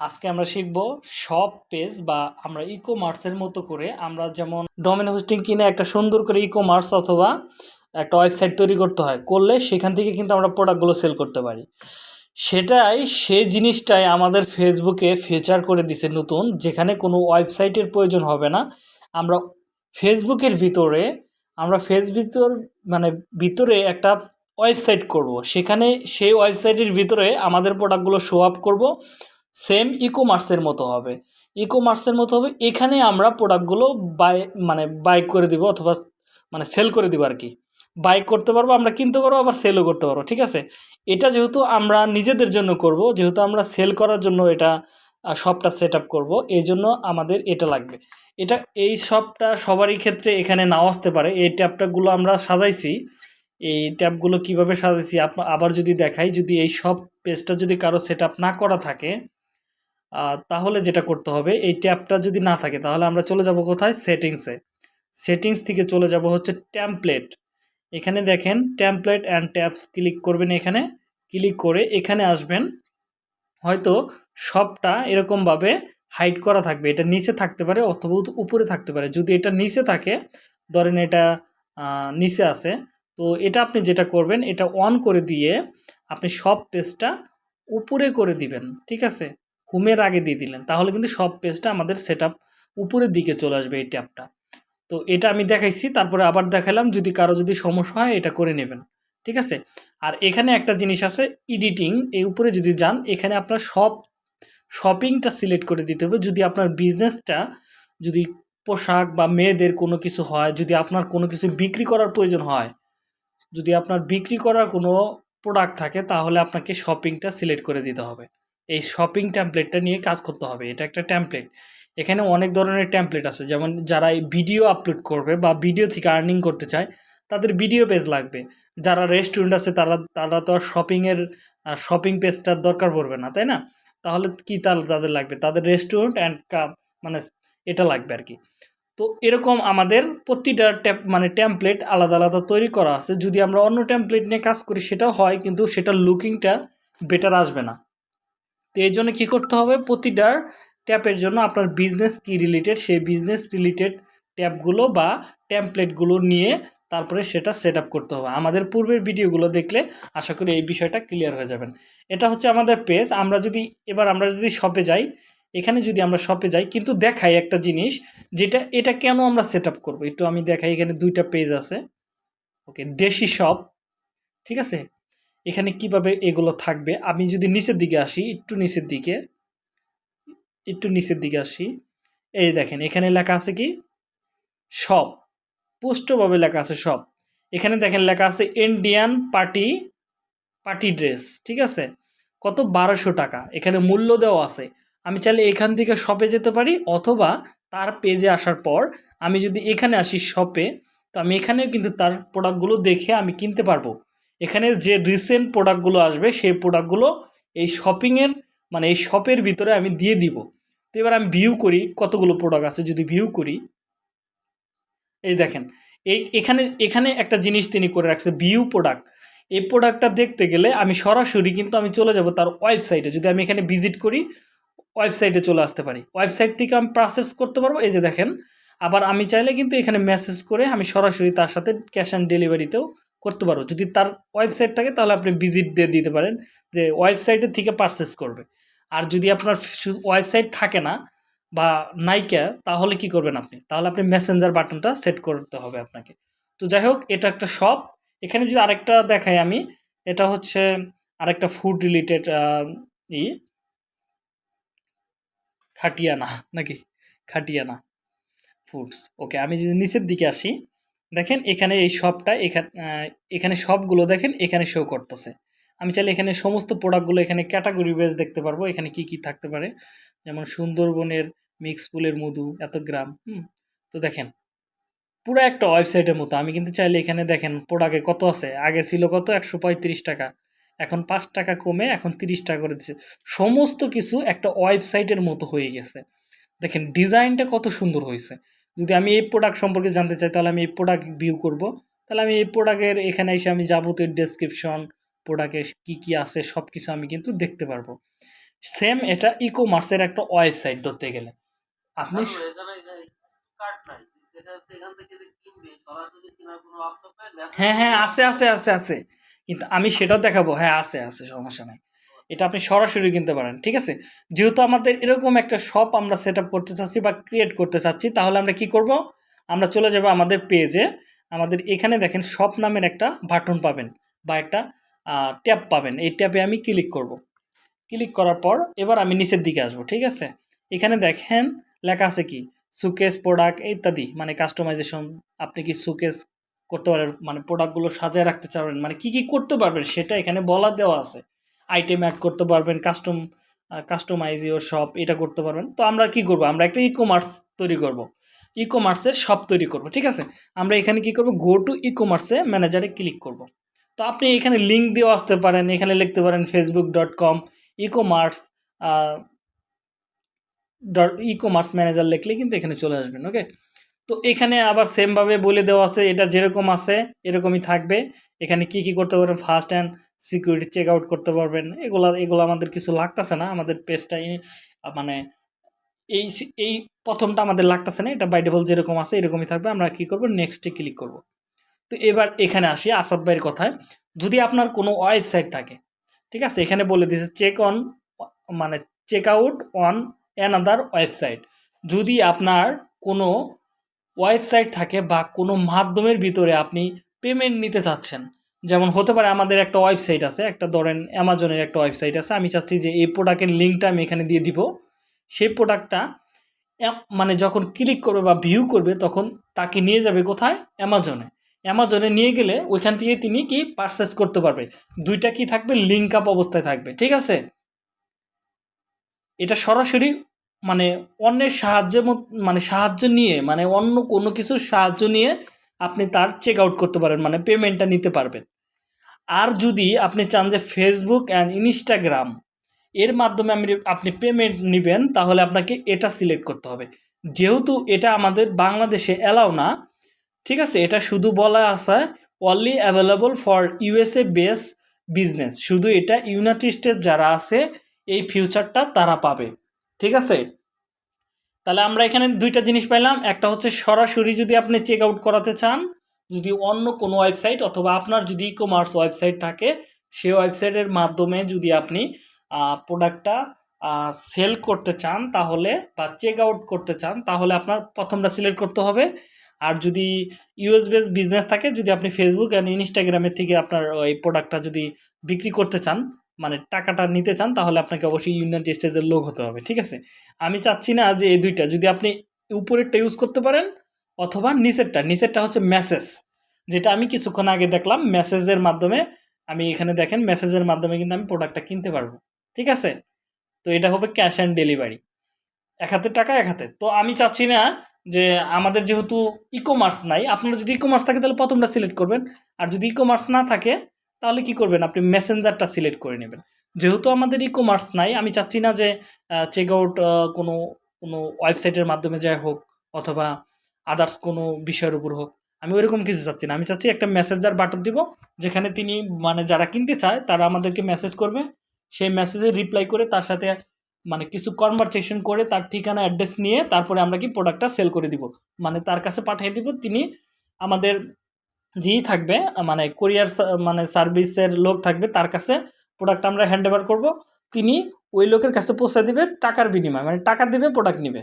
আজকে আমরা শিখব শপ পেজ বা আমরা ই কমার্সের মতো করে আমরা যেমন ডোমেন হোস্টিং কিনে একটা সুন্দর করে ই কমার্স অথবা একটা ওয়েবসাইট তৈরি করতে হয়, করলে সেখান থেকে কিন্তু আমরা প্রোডাক্টগুলো সেল করতে পারি। সেটাই সে জিনিসটাই আমাদের ফেসবুকে ফিচার করে দিছে নতুন, যেখানে কোনো ওয়েবসাইটের প্রয়োজন হবে না। আমরা ফেসবুকের ভিতরে, আমরা ফেসবুকের মানে ভিতরে একটা ওয়েবসাইট করব। সেখানে সেই ওয়েবসাইটের ভিতরে আমাদের প্রোডাক্টগুলো শো আপ করব। সেম ই কমার্সের মতো হবে। ই কমার্সের মতো হবে, এখানে আমরা প্রোডাক্টগুলো বাই মানে বাই করে দিব অথবা মানে সেল করে দিব আর কি বাই করতে পারব, আমরা কিনতে পারব, আবার সেলও করতে পারব, ঠিক আছে? এটা যেহেতু আমরা নিজেদের জন্য করব, যেহেতু আমরা সেল করার জন্য এটা শপটা সেট আপ করব, এই জন্য আমাদের এটা লাগবে। এটা, এই শপটা সবারই ক্ষেত্রে এখানে নাও আসতে পারে। এই ট্যাপটাগুলো আমরা সাজাইছি। এই ট্যাপগুলো কীভাবে সাজাইছি আবার যদি দেখাই, যদি এই সব পেজটা যদি কারও সেট না করা থাকে তাহলে যেটা করতে হবে, এই ট্যাপটা যদি না থাকে, তাহলে আমরা চলে যাব কোথায়? সেটিংসে সেটিংস থেকে চলে যাব হচ্ছে ট্যাম্পলেট এখানে দেখেন ট্যাম্পলেট অ্যান্ড ট্যাপস ক্লিক করবেন এখানে। ক্লিক করে এখানে আসবেন। হয়তো সবটা এরকমভাবে হাইড করা থাকবে। এটা নিচে থাকতে পারে অথবা উপরে থাকতে পারে। যদি এটা নিচে থাকে, ধরেন এটা নিচে আছে, তো এটা আপনি যেটা করবেন, এটা অন করে দিয়ে আপনি সব পেজটা উপরে করে দিবেন। ঠিক আছে? হোমের আগে দিয়ে দিলেন, তাহলে কিন্তু সব পেজটা আমাদের সেট উপরের দিকে চলে আসবে এই ট্যাবটা তো এটা আমি দেখাইছি, তারপরে আবার দেখালাম, যদি কারও যদি সমস্যা হয় এটা করে নেবেন, ঠিক আছে? আর এখানে একটা জিনিস আছে এডিটিং এই উপরে যদি যান, এখানে আপনার সব শপিংটা সিলেক্ট করে দিতে হবে। যদি আপনার বিজনেসটা যদি পোশাক বা মেয়েদের কোনো কিছু হয়, যদি আপনার কোনো কিছু বিক্রি করার প্রয়োজন হয়, যদি আপনার বিক্রি করার কোনো প্রোডাক্ট থাকে, তাহলে আপনাকে শপিংটা সিলেক্ট করে দিতে হবে। এই শপিং ট্যাম্পলেটটা নিয়ে কাজ করতে হবে, এটা একটা ট্যাম্পলেট এখানে অনেক ধরনের ট্যাম্পলেট আছে, যেমন যারা এই ভিডিও আপলোড করবে বা ভিডিও থেকে আর্নিং করতে চায়, তাদের ভিডিও পেজ লাগবে। যারা রেস্টুরেন্ট আছে, তারা তারা তো আর শপিংয়ের শপিং পেজটার দরকার পড়বে না, তাই না? তাহলে কি তাহলে তাদের লাগবে? তাদের রেস্টুরেন্ট অ্যান্ড মানে এটা লাগবে আর কি। তো এরকম আমাদের প্রতিটা ট্যাপ মানে ট্যাম্পলেট আলাদা আলাদা তৈরি করা আছে। যদি আমরা অন্য ট্যাম্পলেট নিয়ে কাজ করি, সেটাও হয়, কিন্তু সেটার লুকিংটা বেটার আসবে না। তো এই জন্য কী করতে হবে? প্রতিটার ট্যাপের জন্য আপনার বিজনেস কি রিলেটেড সেই বিজনেস রিলেটেড ট্যাপগুলো বা ট্যাম্পলেটগুলো নিয়ে তারপরে সেটা সেট করতে হবে। আমাদের পূর্বের ভিডিওগুলো দেখলে আশা করি এই বিষয়টা ক্লিয়ার হয়ে যাবেন। এটা হচ্ছে আমাদের পেজ আমরা যদি, এবার আমরা যদি শপে যাই, এখানে যদি আমরা শপে যাই, কিন্তু দেখাই একটা জিনিস, যেটা, এটা কেন আমরা সেট আপ করব? একটু আমি দেখাই, এখানে দুইটা পেজ আছে। ওকে দেশি শপ ঠিক আছে? এখানে কীভাবে এগুলো থাকবে? আমি যদি নিচের দিকে আসি, একটু নিচের দিকে, একটু নিচের দিকে আসি, এই দেখেন, এখানে লেখা আছে কি? সব। পুষ্টভাবে লেখা আছে সব। এখানে দেখেন লেখা আছে ইন্ডিয়ান পার্টি পার্টি ড্রেস ঠিক আছে? কত? বারোশো টাকা। এখানে মূল্য দেওয়া আছে। আমি চাইলে এখান থেকে শপে যেতে পারি, অথবা তার পেজে আসার পর আমি যদি এখানে আসি শপে তো আমি এখানেও কিন্তু তার প্রোডাক্টগুলো দেখে আমি কিনতে পারব। এখানে যে রিসেন্ট প্রোডাক্টগুলো আসবে, সেই প্রোডাক্টগুলো এই শপিংয়ের মানে এই শপের ভিতরে আমি দিয়ে দিব। তো এবার আমি ভিউ করি, কতগুলো প্রোডাক্ট আছে যদি ভিউ করি। এই দেখেন, এই এখানে এখানে একটা জিনিস তিনি করে রাখছে ভিউ প্রোডাক্ট এই প্রোডাক্টটা দেখতে গেলে আমি সরাসরি কিন্তু আমি চলে যাব তার ওয়েবসাইটে যদি আমি এখানে ভিজিট করি ওয়েবসাইটে চলে আসতে পারি। ওয়েবসাইট থেকে আমি প্রসেস করতে পারব? এই যে দেখেন, আবার আমি চাইলে কিন্তু এখানে মেসেজ করে আমি সরাসরি তার সাথে ক্যাশ অন ডেলিভারিতেও করতে পারব। যদি তার ওয়েবসাইট থাকে, তাহলে আপনি ভিজিট দিয়ে দিতে পারেন যে ওয়েবসাইটের থেকে পারচেস করবে। আর যদি আপনার ওয়েবসাইট থাকে না বা নাইকা, তাহলে কি করবেন আপনি? তাহলে আপনি মেসেঞ্জার বাটনটা সেট করতে হবে আপনাকে। তো যাই হোক, এটা একটা শপ এখানে যদি আরেকটা দেখাই আমি, এটা হচ্ছে আরেকটা ফুড রিলেটেড ই। খাটিয়ানা, নাকি? খাটিয়ানা ফুডস ওকে, আমি যদি নিচের দিকে আসি দেখেন এখানে এই শপটা এখানে এখানে সবগুলো দেখেন এখানে শো করতেছে। আমি চাইলে এখানে সমস্ত প্রোডাক্টগুলো এখানে ক্যাটাগরি বেস দেখতে পারব, এখানে কি কি থাকতে পারে। যেমন সুন্দরবনের মিক্স ফুলের মধু, এত গ্রাম, হুম। তো দেখেন, পুরো একটা ওয়েবসাইটের মতো। আমি কিন্তু চাইলে এখানে দেখেন প্রোডাক্টে কত আছে? আগে ছিল কত? একশো পঁয়ত্রিশ টাকা। এখন পাঁচ টাকা কমে এখন তিরিশ টাকা করে দিচ্ছে। সমস্ত কিছু একটা ওয়েবসাইটের মতো হয়ে গেছে। দেখেন ডিজাইনটা কত সুন্দর হয়েছে। যদি আমি এই প্রোডাক্ট সম্পর্কে জানতে চাই তাহলে আমি এই প্রোডাক্ট ভিউ করব। তাহলে আমি এই প্রোডাক্টের এখানে এসে আমি যাব যাবতীয় ডেসক্রিপশন প্রোডাক্টের কী কী আছে সব কিছু আমি কিন্তু দেখতে পারব। সেম এটা ই কমার্সের একটা ওয়েবসাইট ধরতে গেলে। আপনি হ্যাঁ হ্যাঁ আছে আছে আছে আছে। কিন্তু আমি সেটাও দেখাবো। হ্যাঁ আছে আছে সমস্যা নাই। এটা আপনি সরাসরি কিনতে পারেন, ঠিক আছে? যেহেতু আমাদের এরকম একটা শপ আমরা সেট করতে চাচ্ছি বা ক্রিয়েট করতে চাচ্ছি, তাহলে আমরা কি করব? আমরা চলে যাব আমাদের পেজে আমাদের এখানে দেখেন শপ নামের একটা বাটন পাবেন বা একটা ট্যাব পাবেন। এই ট্যাবে আমি ক্লিক করব। ক্লিক করার পর এবার আমি নিচের দিকে আসব, ঠিক আছে? এখানে দেখেন লেখা আছে কি? সুকেস প্রোডাক্ট ইত্যাদি মানে কাস্টমাইজেশন আপনি কি সুকেস করতে পারেন মানে প্রোডাক্টগুলো সাজায় রাখতে চাবেন মানে কি কি করতে পারবেন সেটা এখানে বলা দেওয়া আছে। আইটেম অ্যাড করতে পারবেন কাস্টম কাস্টমাইজ ইউর শপ এটা করতে পারবেন। তো আমরা কি করব? আমরা একটা ই কমার্স তৈরি করব। ই কমার্সের শপ তৈরি করব, ঠিক আছে? আমরা এখানে কি করব? গো টু ই কমার্সে ম্যানেজারে ক্লিক করব। তো আপনি এখানে লিঙ্ক দিয়েও আসতে পারেন, এখানে লিখতে পারেন Facebook dot com e commerce dot e commerce manager লিখলে কিন্তু এখানে চলে আসবেন ওকে তো এখানে আবার সেমভাবে বলে দেওয়া আছে, এটা যেরকম আছে, এরকমই থাকবে। এখানে কি কি করতে পারবেন first and security check out করতে পারবেন। এগুলো এগুলো আমাদের কিছু লাগতেছে না। আমাদের পেজটা মানে এই এই প্রথমটা আমাদের লাগতেছে না। এটা বাই ডিফল্ট যেরকম আছে, এরকমই থাকবে। আমরা কি করব? নেক্সটে ক্লিক করব। তো এবার এখানে আসি আসাদ ভাইয়ের কথায়। যদি আপনার কোনো ওয়েবসাইট থাকে, ঠিক আছে? এখানে বলে দিয়েছে চেক অন মানে check out on another website যদি আপনার কোনো ওয়েবসাইট থাকে বা কোনো মাধ্যমের ভিতরে আপনি পেমেন্ট নিতে চাচ্ছেন যেমন হতে পারে আমাদের একটা ওয়েবসাইট আছে, একটা ধরেন অ্যামাজনের একটা ওয়েবসাইট আছে, আমি চাচ্ছি যে এই প্রোডাক্টের লিঙ্কটা আমি এখানে দিয়ে দিব। সেই প্রোডাক্টটা মানে যখন ক্লিক করবে বা ভিউ করবে, তখন তাকে নিয়ে যাবে কোথায়? অ্যামাজনে অ্যামাজনে নিয়ে গেলে ওইখান থেকে তিনি কি পারচেস করতে পারবে? দুইটা কি থাকবে? লিঙ্ক আপ অবস্থায় থাকবে। ঠিক আছে? এটা সরাসরি মানে অন্যের সাহায্যের মত মানে সাহায্য নিয়ে মানে অন্য কোনো কিছুর সাহায্য নিয়ে আপনি তার চেক আউট করতে পারেন মানে পেমেন্টটা নিতে পারবেন। আর যদি আপনি চান যে ফেসবুক অ্যান্ড ইনস্টাগ্রাম এর মাধ্যমে আমি আপনি পেমেন্ট নেবেন, তাহলে আপনাকে এটা সিলেক্ট করতে হবে। যেহেতু এটা আমাদের বাংলাদেশে অ্যালাউ না, ঠিক আছে? এটা শুধু বলা আছে only available for USA base business শুধু এটা ইউনাইটেড স্টেটস যারা আছে, এই ফিউচারটা তারা পাবে। ঠিক আছে? তাহলে আমরা এখানে দুইটা জিনিস পাইলাম। একটা হচ্ছে সরাসরি যদি আপনি চেক আউট করাতে চান, যদি অন্য কোনো ওয়েবসাইট অথবা আপনার যদি ই কমার্স ওয়েবসাইট থাকে, সেই ওয়েবসাইটের মাধ্যমে যদি আপনি প্রোডাক্টটা সেল করতে চান তাহলে বা চেক আউট করতে চান, তাহলে আপনার প্রথমটা সিলেক্ট করতে হবে। আর যদি ইউএস বেস বিজনেস থাকে, যদি আপনি ফেসবুক অ্যান্ড ইনস্টাগ্রামের থেকে আপনার, ওই প্রোডাক্টটা যদি বিক্রি করতে চান মানে টাকাটা নিতে চান, তাহলে আপনাকে অবশ্যই ইউনাইটেড স্টেজের লোক হতে হবে, ঠিক আছে? আমি চাচ্ছি না যে এই দুইটা, যদি আপনি উপরেরটা ইউজ করতে পারেন, অথবা নিচেরটা নিচেরটা হচ্ছে মেসেজ যেটা আমি কিছুক্ষণ আগে দেখলাম মেসেজের মাধ্যমে, আমি এখানে দেখেন মেসেজের মাধ্যমে কিন্তু আমি প্রোডাক্টটা কিনতে পারব, ঠিক আছে? তো এটা হবে ক্যাশ অ্যান্ড ডেলিভারি এক হাতে টাকা, এক হাতে। তো আমি চাচ্ছি না যে আমাদের যেহেতু ই কমার্স নাই, আপনারা যদি ই কমার্স থাকে, তাহলে প্রথমটা সিলেক্ট করবেন, আর যদি ই কমার্স না থাকে তাহলে কি করবেন? আপনি মেসেঞ্জারটা সিলেক্ট করে নেবেন। যেহেতু আমাদের ই কমার্স নাই, আমি চাচ্ছি না যে চেক আউট কোনো কোনো ওয়েবসাইটের মাধ্যমে যাই হোক অথবা আদার্স কোনো বিষয়ের উপর হোক। আমি ওইরকম কিছু চাচ্ছি না। আমি চাচ্ছি একটা মেসেঞ্জার বাটন দিব, যেখানে তিনি মানে যারা কিনতে চায়, তারা আমাদেরকে মেসেজ করবে। সেই মেসেজে রিপ্লাই করে তার সাথে মানে কিছু কনভারসেশন করে তার ঠিকানা অ্যাড্রেস নিয়ে তারপরে আমরা কি প্রোডাক্টটা সেল করে দিব। মানে তার কাছে পাঠিয়ে দিব, তিনি আমাদের যেই থাকবে মানে কোরিয়ার মানে সার্ভিসের লোক থাকবে তার কাছে প্রোডাক্ট আমরা হ্যান্ড ওভার করব। তিনি ওই লোকের কাছে পৌঁছে দিবে টাকার বিনিময়ে মানে টাকা দিবে প্রোডাক্ট নেবে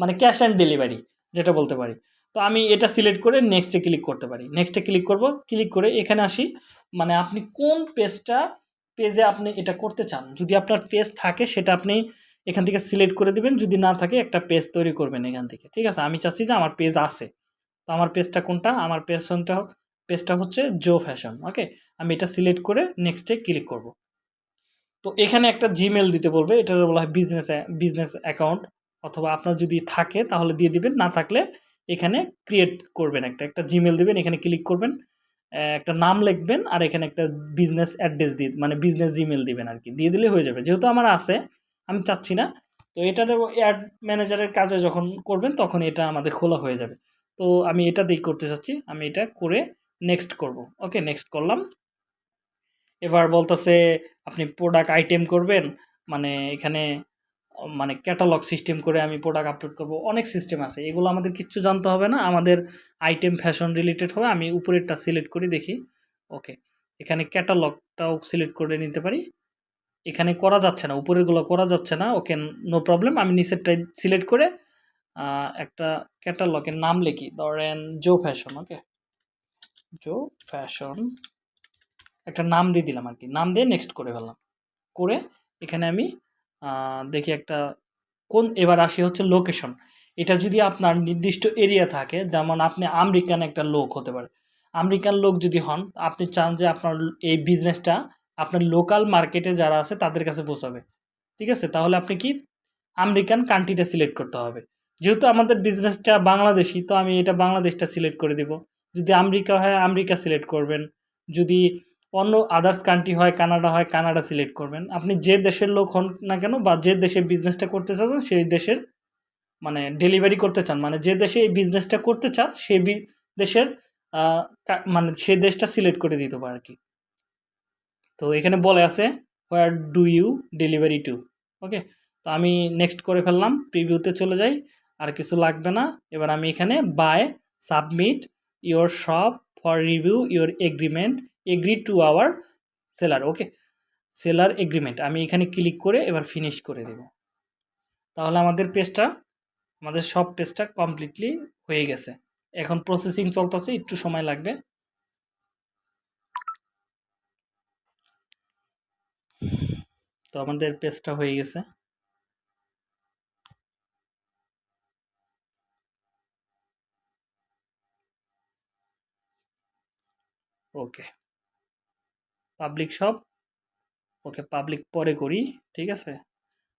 মানে ক্যাশ অ্যান্ড ডেলিভারি যেটা বলতে পারি। তো আমি এটা সিলেক্ট করে নেক্সটে ক্লিক করতে পারি। নেক্সটে ক্লিক করব ক্লিক করে এখানে আসি মানে আপনি কোন পেজটা পেজে আপনি এটা করতে চান? যদি আপনার পেজ থাকে সেটা আপনি এখান থেকে সিলেক্ট করে দিবেন, যদি না থাকে একটা পেজ তৈরি করবেন এখান থেকে। ঠিক আছে? আমি চাচ্ছি যে আমার পেজ আছে। তো আমার পেজটা কোনটা? আমার পেজটা পেজটা হচ্ছে জো ফ্যাশন ওকে আমি এটা সিলেক্ট করে নেক্সটে ক্লিক করব। তো এখানে একটা জিমেল দিতে বলবে এটা বলা হয় বিজনেস বিজনেস অ্যাকাউন্ট অথবা আপনার যদি থাকে তাহলে দিয়ে দিবেন, না থাকলে এখানে ক্রিয়েট করবেন একটা একটা জিমেল দিবেন, এখানে ক্লিক করবেন একটা নাম লিখবেন, আর এখানে একটা বিজনেস অ্যাড্রেস দিয়ে মানে বিজনেস জিমেল দিবেন আর কি দিয়ে দিলে হয়ে যাবে। যেহেতু আমার আছে, আমি চাচ্ছি না, তো এটার অ্যাড ম্যানেজারের কাজে যখন করবেন তখন এটা আমাদের খোলা হয়ে যাবে। তো আমি এটা দিয়ে করতে চাচ্ছি, আমি এটা করে নেক্সট করব। ওকে নেক্সট করলাম। এবার বলতেছে, আপনি প্রোডাক্ট আইটেম করবেন মানে এখানে মানে ক্যাটালগ সিস্টেম করে আমি প্রোডাক্ট আপলোড করব। অনেক সিস্টেম আছে, এগুলো আমাদের কিচ্ছু জানতে হবে না। আমাদের আইটেম ফ্যাশন রিলেটেড হবে, আমি উপরেরটা সিলেক্ট করে, দেখি। ওকে এখানে ক্যাটালগটাও সিলেক্ট করে নিতে পারি। এখানে করা যাচ্ছে না, উপরেরগুলো করা যাচ্ছে না। ওকে নো প্রবলেম আমি নিচেরটাই সিলেক্ট করে একটা ক্যাটালগের নাম লিখি। ধরেন জো ফ্যাশন ওকে জো ফ্যাশন একটা নাম দিয়ে দিলাম আর কি নাম দিয়ে নেক্সট করে ফেললাম। করে এখানে আমি দেখি একটা কোন, এবার আসি হচ্ছে লোকেশন এটা যদি আপনার নির্দিষ্ট এরিয়া থাকে, যেমন আপনি আমেরিকান একটা লোক হতে পারে। আমেরিকান লোক যদি হন, আপনি চান যে আপনার এই বিজনেসটা আপনার লোকাল মার্কেটে যারা আছে, তাদের কাছে পৌঁছাবে। ঠিক আছে? তাহলে আপনি কি? আমেরিকান কান্ট্রিটা সিলেক্ট করতে হবে। যেহেতু আমাদের বিজনেসটা বাংলাদেশি, তো আমি এটা বাংলাদেশটা সিলেক্ট করে দিব। যদি আমেরিকা হয়, আমেরিকা সিলেক্ট করবেন। যদি অন্য আদার্স কান্ট্রি হয়, কানাডা হয়, কানাডা সিলেক্ট করবেন। আপনি যে দেশের লোক হন না কেন বা যে দেশে বিজনেসটা করতে চান সেই দেশের মানে ডেলিভারি করতে চান। মানে যে দেশে এই বিজনেসটা করতে চান সেই দেশের মানে সেই দেশটা সিলেক্ট করে দিতে পারে আর কি তো এখানে বলে আছে where do you delivery to okay তো আমি নেক্সট করে ফেললাম প্রিভিউতে চলে যাই, আর কিছু লাগবে না। এবার আমি এখানে by submit your shop for review your agreement agree to our seller okay seller agreement আমি এখানে ক্লিক করে এবার ফিনিশ করে দেব। তাহলে আমাদের পেজটা আমাদের সব পেজটা কমপ্লিটলি হয়ে গেছে। এখন প্রসেসিং চলতেছে, একটু সময় লাগবে। তো আমাদের পেজটা হয়ে গেছে। ওকে। পাবলিক সব। ওকে পাবলিক পরে করি, ঠিক আছে?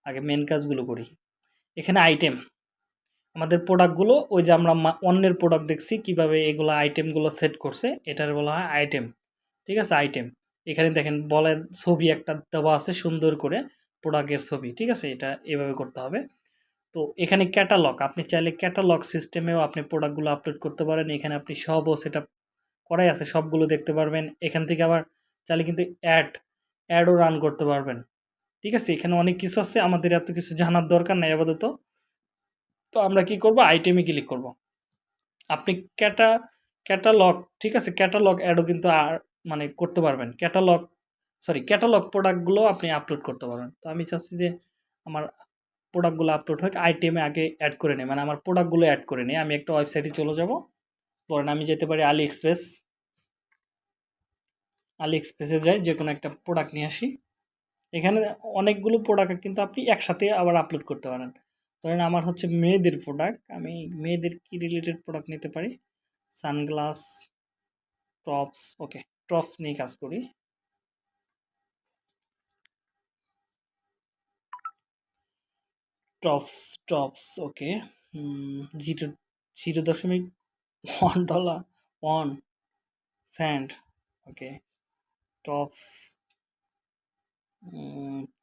আগে মেন কাজগুলো করি। এখানে আইটেম আমাদের প্রোডাক্টগুলো ওই যে আমরা অন্যের প্রোডাক্ট দেখছি, কীভাবে এগুলো আইটেমগুলো সেট করছে, এটার বলা হয় আইটেম ঠিক আছে? আইটেম এখানে দেখেন, বলের ছবি একটা দেওয়া আছে, সুন্দর করে প্রোডাক্টের ছবি, ঠিক আছে? এটা এভাবে করতে হবে। তো এখানে ক্যাটালগ আপনি চাইলে ক্যাটালগ সিস্টেমেও আপনি প্রোডাক্টগুলো আপলোড করতে পারেন। এখানে আপনি সবও সেটা করাই আছে, সবগুলো দেখতে পারবেন। এখান থেকে আবার চাইলে কিন্তু অ্যাড অ্যাডও রান করতে পারবেন। ঠিক আছে, এখানে অনেক কিছু আছে, আমাদের এত কিছু জানার দরকার নেই আপাতত। তো আমরা কি করব? আইটেমে ক্লিক করব। আপনি ক্যাটা ক্যাটালগ ঠিক আছে ক্যাটালগ অ্যাডও কিন্তু আর মানে করতে পারবেন। ক্যাটালগ সরি ক্যাটালগ প্রোডাক্টগুলো আপনি আপলোড করতে পারবেন। তো আমি চাচ্ছি যে আমার প্রোডাক্টগুলো আপলোড হোক আইটেমে আগে অ্যাড করে নিই। মানে আমার প্রোডাক্টগুলো অ্যাড করে নিই। আমি একটা ওয়েবসাইটে চলে যাব। ধরেন আমি যেতে পারি আলি এক্সপ্রেস আলি এক্সপ্রেসে যাই যে কোনো একটা প্রোডাক্ট নিয়ে আসি। এখানে অনেকগুলো প্রোডাক্ট কিন্তু আপনি একসাথে আবার আপলোড করতে পারেন। ধরেন আমার হচ্ছে মেয়েদের প্রোডাক্ট আমি মেয়েদের কি রিলেটেড প্রোডাক্ট নিতে পারি? সানগ্লাস টপস ওকে টপস নিয়ে কাজ করি। Tops tops okay zero zero দশমিক ওয়ান ডলার ওয়ান স্যান্ড ওকে টপস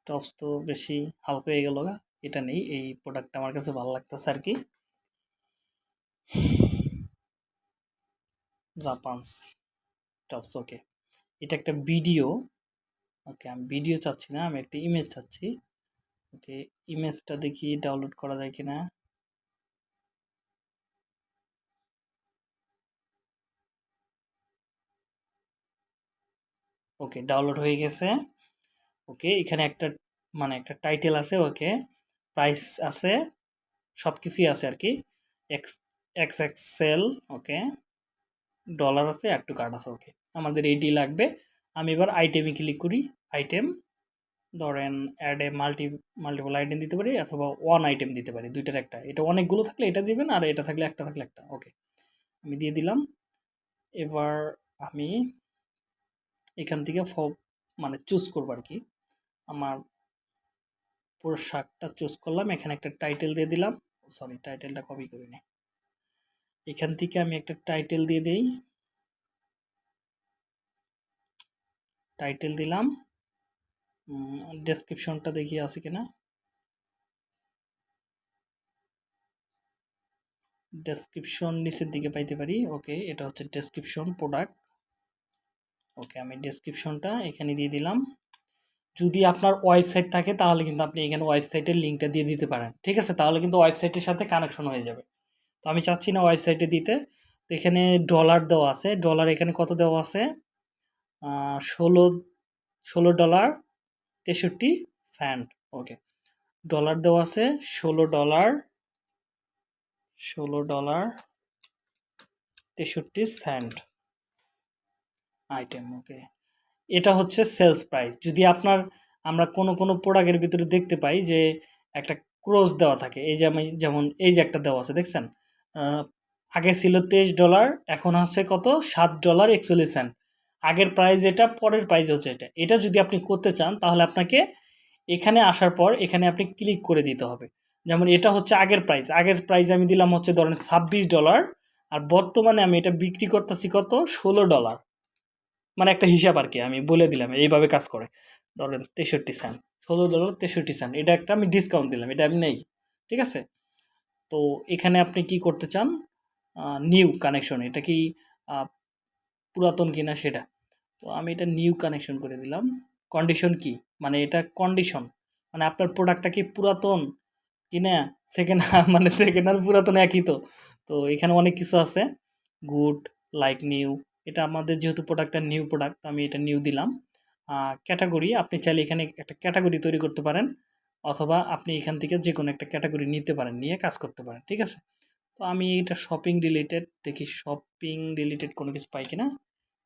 টপস তো বেশি হালকা হয়ে গেল গা, এটা নেই, এই প্রোডাক্টটা আমার কাছে ভালো লাগতেছে আর কি। জাপানস টপস ওকে এটা একটা ভিডিও ওকে আমি ভিডিও চাচ্ছি না, আমি একটা ইমেজ চাচ্ছি ওকে ইমেজটা দেখি ডাউনলোড করা যায় কিনা। ওকে ডাউনলোড হয়ে গেছে। ওকে, এখানে একটা মানে একটা টাইটেল আছে ওকে প্রাইস আছে সব কিছুই আছে আর কি X X Excel okay dollar আছে একটু কার্ড আছে, ওকে। আমাদের এইটি লাগবে। আমি এবার আইটেমে ক্লিক করি আইটেম ধরেন অ্যাডে মাল্টি মাল্টিপল আইটেম দিতে পারি অথবা ওয়ান আইটেম দিতে পারি, দুইটার একটা। এটা অনেকগুলো থাকলে এটা দিবেন আর এটা থাকলে একটা থাকলে একটা, ওকে। আমি দিয়ে দিলাম। এবার আমি এখান থেকে ফ মানে চুজ করব আর কি আমার পোশাকটা চুজ করলাম, এখানে একটা টাইটেল দিয়ে দিলাম। সরি টাইটেলটা কপি করে নি এখান থেকে আমি একটা টাইটেল দিয়ে দেই। টাইটেল দিলাম। ডেসক্রিপশনটা দেখি আছে কিনা? ডেসক্রিপশন নিচের দিকে পাইতে পারি। ওকে এটা হচ্ছে ডেসক্রিপশন প্রোডাক্ট ওকে আমি ডেসক্রিপশনটা এখানে দিয়ে দিলাম। যদি আপনার ওয়েবসাইট থাকে, তাহলে কিন্তু আপনি এখানে ওয়েবসাইটের লিঙ্কটা দিয়ে দিতে পারেন। ঠিক আছে? তাহলে কিন্তু ওয়েবসাইটের সাথে কানেকশন হয়ে যাবে। তো আমি চাচ্ছি না ওয়েবসাইটে দিতে। তো এখানে ডলার দেওয়া আছে। ডলার এখানে কত দেওয়া আছে? ষোলো ষোলো ডলার তেষট্টি স্যান্ট ওকে ডলার দেওয়া আছে, ষোলো ডলার ষোলো ডলার তেষট্টি স্যান্ট আইটেম ওকে এটা হচ্ছে সেলস প্রাইস যদি আপনার, আমরা কোনো কোনো প্রোডাক্টের ভিতরে দেখতে পাই যে একটা ক্রোজ দেওয়া থাকে, এই যে আমি যেমন এই যে একটা দেওয়া আছে, দেখছেন? আগে ছিল তেইশ ডলার এখন হচ্ছে কত? সাত ডলার একচল্লিশ সেন্ট আগের প্রাইস এটা পরের প্রাইস হচ্ছে এটা। এটা যদি আপনি করতে চান, তাহলে আপনাকে এখানে আসার পর এখানে আপনি ক্লিক করে দিতে হবে। যেমন এটা হচ্ছে আগের প্রাইস আগের প্রাইস আমি দিলাম হচ্ছে ধরেন ছাব্বিশ ডলার আর বর্তমানে আমি এটা বিক্রি করতেছি কত? ষোলো ডলার মানে একটা হিসাব আর কি আমি বলে দিলাম, এইভাবে কাজ করে। ধরেন তেষট্টি সেন্ট ষোলো ডলার তেষট্টি সেন্ট এটা একটা আমি ডিসকাউন্ট দিলাম, এটা আমি নেই, ঠিক আছে? তো এখানে আপনি কি করতে চান? নিউ কানেকশন এটা কি পুরাতন কিনা সেটা। তো আমি এটা নিউ কানেকশন করে দিলাম। কন্ডিশন কি? মানে এটা কন্ডিশন মানে আপনার প্রোডাক্টটা কি পুরাতন কিনা সেকেন্ড মানে সেকেন্ড আর পুরাতন একই তো। তো এখানে অনেক কিছু আছে গুড লাইক নিউ এটা আমাদের যেহেতু প্রোডাক্টটা নিউ প্রোডাক্ট আমি এটা নিউ দিলাম। ক্যাটাগরি আপনি চাইলে এখানে একটা ক্যাটাগরি তৈরি করতে পারেন, অথবা আপনি এখান থেকে যে কোনো একটা ক্যাটাগরি নিতে পারেন, নিয়ে কাজ করতে পারেন, ঠিক আছে? তো আমি এটা শপিং রিলেটেড দেখি শপিং রিলেটেড কোনো কিছু পাই কিনা।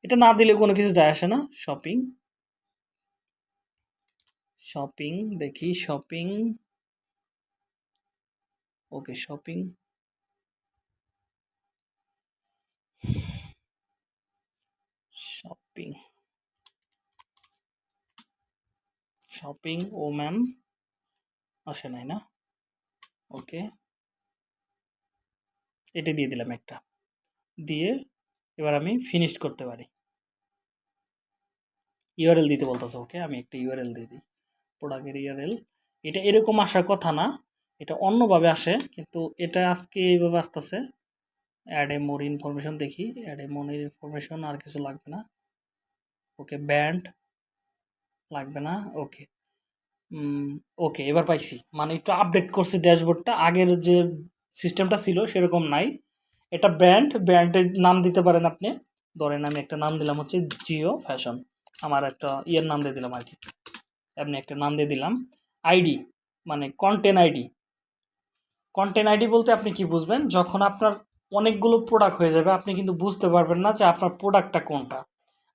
এটা না দিলে কোনো কিছু যায় আসে না শপিং শপিং দেখি shopping okay shopping shopping shopping ও ম্যাম আসে নাই না? ওকে এটা দিয়ে দিলাম একটা। দিয়ে এবার আমি ফিনিশ করতে পারি। ইউআরএল দিতে বলতেছে ওকে আমি একটা ইউআরএল দিয়ে দিই। প্রোডাক্টের ইউআরএল এটা এরকম আসার কথা না। এটা অন্যভাবে আসে, কিন্তু এটা আজকে এইভাবে আসতেছে। অ্যাড এ মোর ইনফরমেশন দেখি। অ্যাড এ মোর ইনফরমেশন আর কিছু লাগবে না। ওকে, ব্যান্ড লাগবে না, ওকে। ওকে, এবার পাইছি। মানে একটু আপডেট করছি ড্যাশবোর্ডটা। আগের যে সিস্টেমটা ছিল সেরকম নাই। এটা ব্র্যান্ড ব্র্যান্ডের নাম দিতে পারেন আপনি। ধরেন আমি একটা নাম দিলাম হচ্ছে জিও ফ্যাশন। আমার একটা ইয়ের নাম দিয়ে দিলাম আর কি এমনি একটা নাম দিয়ে দিলাম। আইডি মানে কন্টেন্ট আইডি। কন্টেন্ট আইডি বলতে আপনি কি বুঝবেন? যখন আপনার অনেকগুলো প্রোডাক্ট হয়ে যাবে, আপনি কিন্তু বুঝতে পারবেন না যে আপনার প্রোডাক্টটা কোনটা।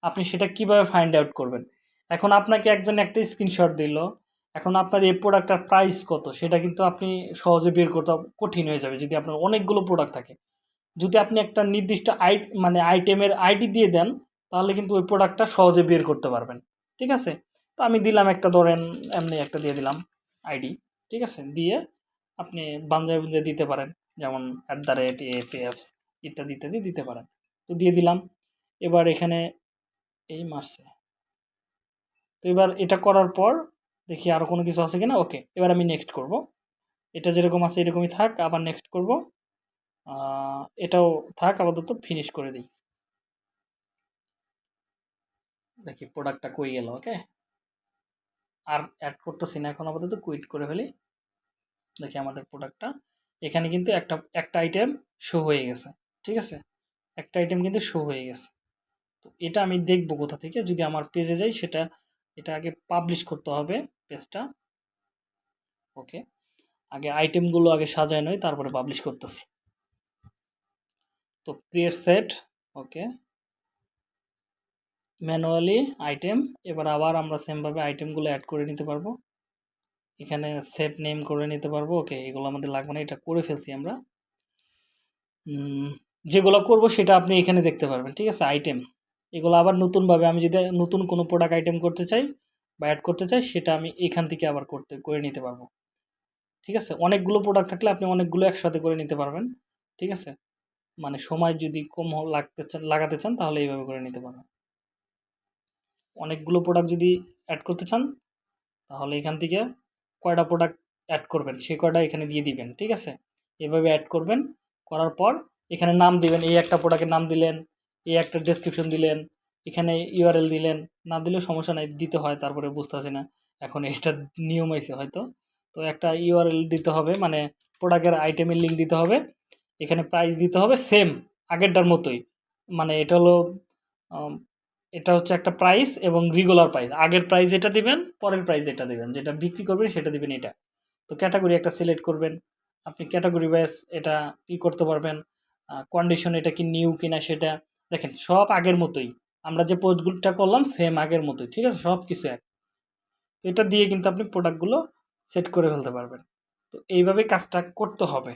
আপনি সেটা কীভাবে ফাইন্ড আউট করবেন? এখন আপনাকে একজন একটা স্ক্রিনশট দিল। এখন আপনার এই প্রোডাক্টটার প্রাইস কত? সেটা কিন্তু আপনি সহজে বের করতে কঠিন হয়ে যাবে যদি আপনার অনেকগুলো প্রোডাক্ট থাকে। যদি আপনি একটা নির্দিষ্ট আই মানে আইটেমের আইডি দিয়ে দেন, তাহলে কিন্তু ওই প্রোডাক্টটা সহজে বের করতে পারবেন। ঠিক আছে? তো আমি দিলাম একটা, ধরেন এমনি একটা দিয়ে দিলাম আইডি ঠিক আছে? দিয়ে আপনি বাঞ্জায় বুঞ্জায় দিতে পারেন। যেমন অ্যাট দ্য রেট এফ ইত্যাদি ইত্যাদি দিতে পারেন। তো দিয়ে দিলাম। এবার এখানে এই মারছে। তো এবার এটা করার পর দেখি আরও কোনো কিছু আছে কিনা। ওকে, এবার আমি নেক্সট করব। এটা যেরকম আছে এরকমই থাক, আবার নেক্সট করব। এটাও থাক, আপাতত ফিনিশ করে দিই। দেখি প্রোডাক্টটা কই গেল, ওকে? আর অ্যাড করতেছি না, এখন আপাতত কুইট করে ফেলি। দেখি আমাদের প্রোডাক্টটা এখানে কিন্তু একটা একটা আইটেম শো হয়ে গেছে, ঠিক আছে? একটা আইটেম কিন্তু শো হয়ে গেছে। তো এটা আমি দেখব কোথা থেকে। যদি আমার পেজে যাই, সেটা, এটা আগে পাবলিশ করতে হবে পেজটা ওকে আগে আইটেমগুলো আগে সাজায় নয় তারপরে পাবলিশ করতেছি। তো create set okay manually item এবার আবার আমরা সেমভাবে আইটেমগুলো অ্যাড করে নিতে পারব। এখানে সেট নেম করে নিতে পারব ওকে এগুলো আমাদের লাগবে না, এটা করে ফেলছি আমরা। যেগুলো করব সেটা আপনি এখানে দেখতে পারবেন, ঠিক আছে আইটেম এগুলো আবার নতুনভাবে আমি যদি নতুন কোনো প্রোডাক্ট আইটেম করতে চাই বা অ্যাড করতে চাই, সেটা আমি এখান থেকে আবার করতে, করে নিতে পারব। ঠিক আছে? অনেকগুলো প্রোডাক্ট থাকলে আপনি অনেকগুলো একসাথে করে নিতে পারবেন। ঠিক আছে? মানে সময় যদি কম লাগতে চান লাগাতে চান, তাহলে এইভাবে করে নিতে পারবেন। অনেকগুলো প্রোডাক্ট যদি অ্যাড করতে চান, তাহলে এখান থেকে কয়টা প্রোডাক্ট অ্যাড করবেন সেই কয়টা এখানে দিয়ে দিবেন। ঠিক আছে? এভাবে অ্যাড করবেন, করার পর এখানে নাম দিবেন, এই একটা প্রোডাক্টের নাম দিলেন এই একটা ডেসক্রিপশন দিলেন, এখানে ইউআরএল দিলেন, না দিলেও সমস্যা নাই, দিতে হয়, তারপরে বুঝতে পারছি না। এখন এটা নিয়ম হয়েছে হয়তো। তো একটা ইউআরএল দিতে হবে মানে প্রোডাক্টের আইটেমের লিঙ্ক দিতে হবে, এখানে প্রাইস দিতে হবে সেম আগেরটার মতোই। মানে এটা হলো এটা হচ্ছে একটা প্রাইস এবং রেগুলার প্রাইস আগের প্রাইস এটা দিবেন, পরের প্রাইস এটা দিবেন। যেটা বিক্রি করবেন, সেটা দিবেন এটা। তো ক্যাটাগরি একটা সিলেক্ট করবেন। আপনি ক্যাটাগরি ওয়াইজ এটা ই করতে পারবেন। কন্ডিশন এটা কি নিউ কিনা সেটা। দেখেন, সব আগের মতোই। আমরা যে পোস্টগুলোটা করলাম সেম আগের মতোই, ঠিক আছে? সব কিছু এক। এটা দিয়ে কিন্তু আপনি প্রোডাক্টগুলো সেট করে ফেলতে পারবেন। তো এইভাবে কাজটা করতে হবে।